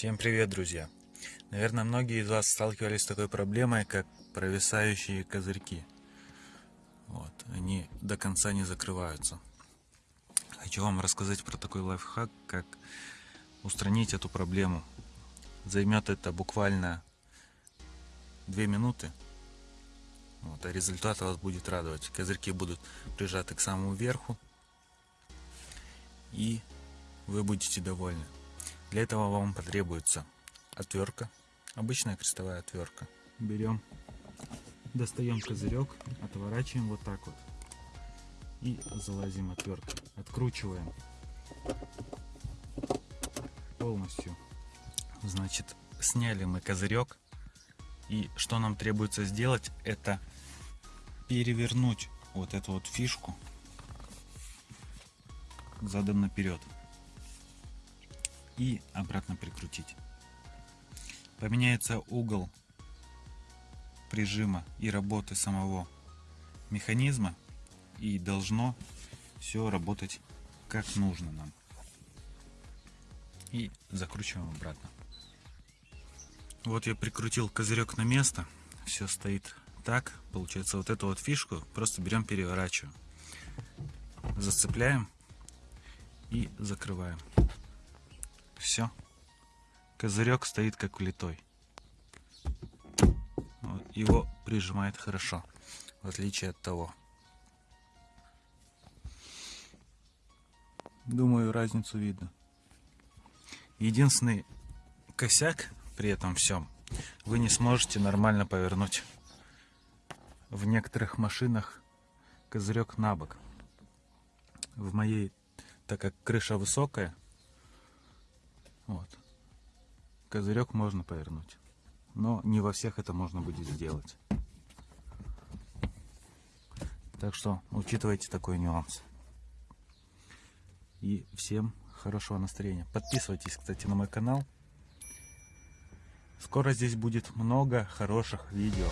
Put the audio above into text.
Всем привет, друзья! Наверное, многие из вас сталкивались с такой проблемой, как провисающие козырьки. Вот, они до конца не закрываются. Хочу вам рассказать про такой лайфхак, как устранить эту проблему. Займет это буквально 2 минуты, вот, а результат вас будет радовать. Козырьки будут прижаты к самому верху, и вы будете довольны. Для этого вам потребуется отвертка, обычная крестовая отвертка. Берем, достаем козырек, отворачиваем вот так вот и залазим отверткой. Откручиваем полностью. Значит, сняли мы козырек. И что нам требуется сделать, это перевернуть вот эту вот фишку задом наперед и обратно прикрутить. Поменяется угол прижима и работы самого механизма и должно все работать как нужно нам. И закручиваем обратно. Вот я прикрутил козырек на место. Все стоит так. Получается вот эту вот фишку просто берем, переворачиваем. Зацепляем и закрываем. Все. Козырек стоит как влитой. Вот, его прижимает хорошо, в отличие от того. Думаю, разницу видно. Единственный косяк при этом всем, вы не сможете нормально повернуть в некоторых машинах козырек на бок. В моей, так как крыша высокая, вот. Козырек можно повернуть, но не во всех это можно будет сделать. Так что учитывайте такой нюанс. И всем хорошего настроения. Подписывайтесь, кстати, на мой канал. Скоро здесь будет много хороших видео.